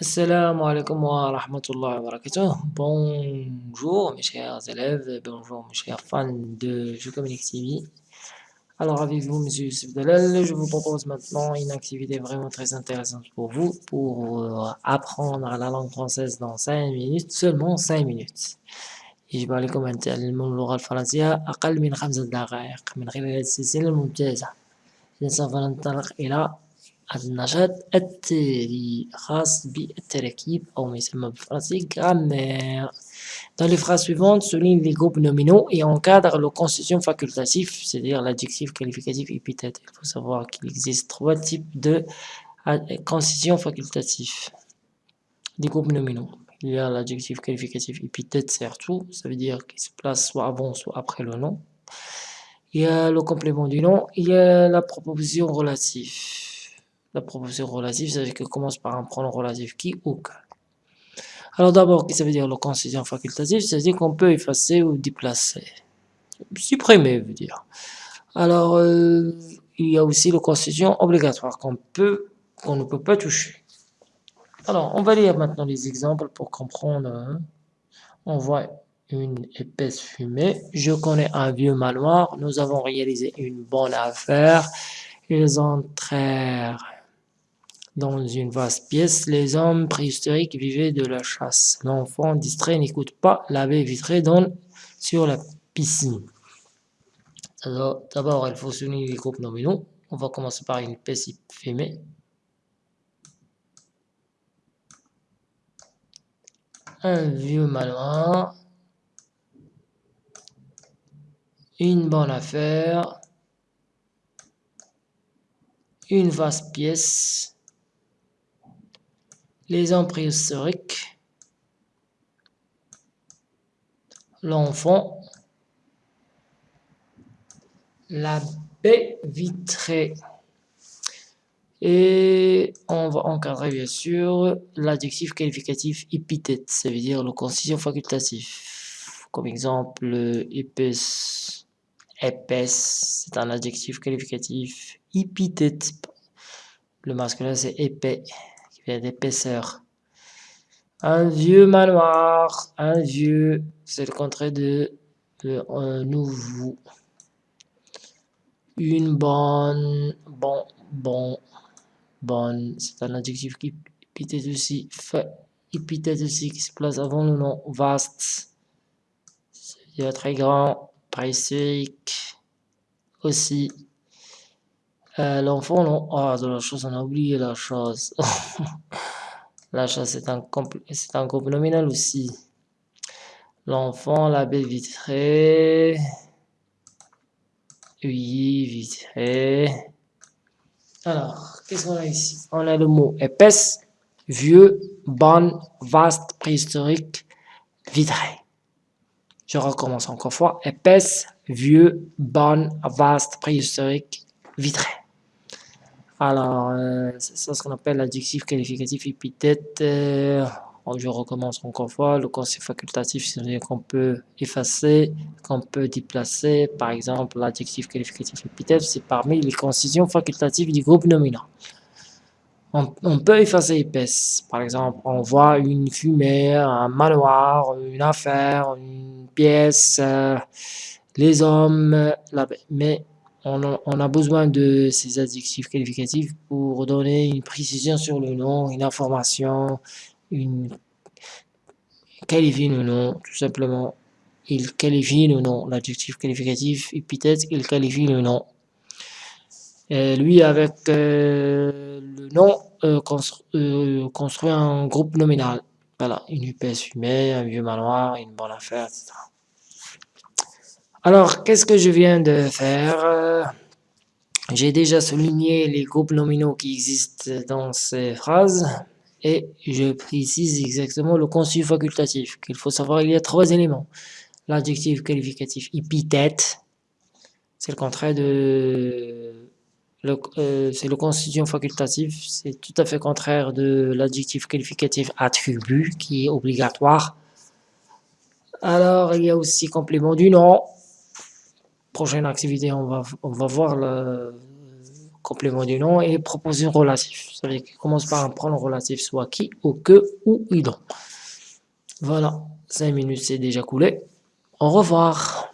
Assalamu alaikum wa rahmatullahi wa barakatuh. Bonjour mes chers élèves, bonjour mes chers fans de Jeux Communique TV. Alors avec vous, Monsieur Youssef Dalal, je vous propose maintenant une activité vraiment très intéressante pour vous, pour euh, apprendre la langue française dans 5 minutes, seulement 5 minutes. يجب عليكم أن تعلموا اللغة الفرنسية أقل من خمسة دقائق من خلال السلسلة الممتازة. إذا سوف ننطلق إلى النشاط التالي خاص بالتركيب أو ما يسمى بالفرنسي grammaire. Dans les phrases suivantes, souligne les groupes nominaux et encadre le constitution facultatif, c'est-à-dire l'adjectif qualificatif épithète. Il faut savoir qu'il existe trois types de constitution facultatif. Des groupes nominaux. Il y a l'adjectif qualificatif épithète surtout, ça veut dire qu'il se place soit avant, soit après le nom. Il y a le complément du nom, il y a la proposition relative. La proposition relative, ça veut dire qu'elle commence par un pronom relatif qui ou que. Alors d'abord, qu'est-ce que ça veut dire le constituant facultatif? Ça veut dire qu'on peut effacer ou déplacer. Supprimer, veut dire. Alors, euh, il y a aussi le constituant obligatoire qu'on peut, qu'on ne peut pas toucher. Alors, on va lire maintenant les exemples pour comprendre. Hein. On voit une épaisse fumée. Je connais un vieux manoir. Nous avons réalisé une bonne affaire. Ils entrèrent dans une vaste pièce, les hommes préhistoriques vivaient de la chasse. L'enfant distrait n'écoute pas la baie vitrée donne sur la piscine. D'abord, il faut souligner les groupes nominaux. On va commencer par une pièce fémé. Un vieux manoir. Une bonne affaire. Une vaste pièce les hommes préhistoriques, l'enfant, la baie vitrée. Et on va encadrer bien sûr l'adjectif qualificatif épithète, ça veut dire le constitution facultatif. Comme exemple, épaisse, épaisse, c'est un adjectif qualificatif épithète. Le masculin c'est épais d'épaisseur. Un vieux manoir, un vieux, c'est le contraire de, un nouveau. Une bonne, bon, bon, bonne, c'est un adjectif qui épithète aussi, fait, épithète aussi qui se place avant le nom, vaste, très grand, précique, aussi. Euh, l'enfant, non. Ah, de la chose, on a oublié la chose. la chose, c'est un, c'est groupe nominal aussi. L'enfant, la baie vitrée. Oui, vitrée. Alors, qu'est-ce qu'on a ici? On a le mot épaisse, vieux, bonne, vaste, préhistorique, vitrée. Je recommence encore fois. Épaisse, vieux, bonne, vaste, préhistorique, vitrée. Alors, euh, c'est ce qu'on appelle l'adjectif qualificatif épithète. Euh, je recommence encore une fois. Le concept facultatif, c'est-à-dire qu'on peut effacer, qu'on peut déplacer. Par exemple, l'adjectif qualificatif épithète, c'est parmi les concisions facultatives du groupe nominal. On, peut effacer épaisse. Par exemple, on voit une fumée, un manoir, une affaire, une pièce, euh, les hommes, la, mais on a, besoin de ces adjectifs qualificatifs pour donner une précision sur le nom, une information, une qualifie le nom, tout simplement. Il qualifie le nom, l'adjectif qualificatif épithète, il qualifie le nom. Et lui, avec euh, le nom, euh, euh, construit un groupe nominal. Voilà, une épaisse fumée, un vieux manoir, une bonne affaire, etc. Alors, qu'est-ce que je viens de faire? J'ai déjà souligné les groupes nominaux qui existent dans ces phrases et je précise exactement le conçu facultatif. Qu'il faut savoir, il y a trois éléments. L'adjectif qualificatif épithète, c'est le contraire de... Euh, c'est le constitution facultatif, c'est tout à fait contraire de l'adjectif qualificatif attribut qui est obligatoire. Alors, il y a aussi complément du nom, prochaine activité, on va, on va voir le complément du nom et proposer un relatif. Ça veut dire qu'il commence par un pronom relatif, soit qui, ou que, ou idon. Voilà, 5 minutes c'est déjà coulé. Au revoir.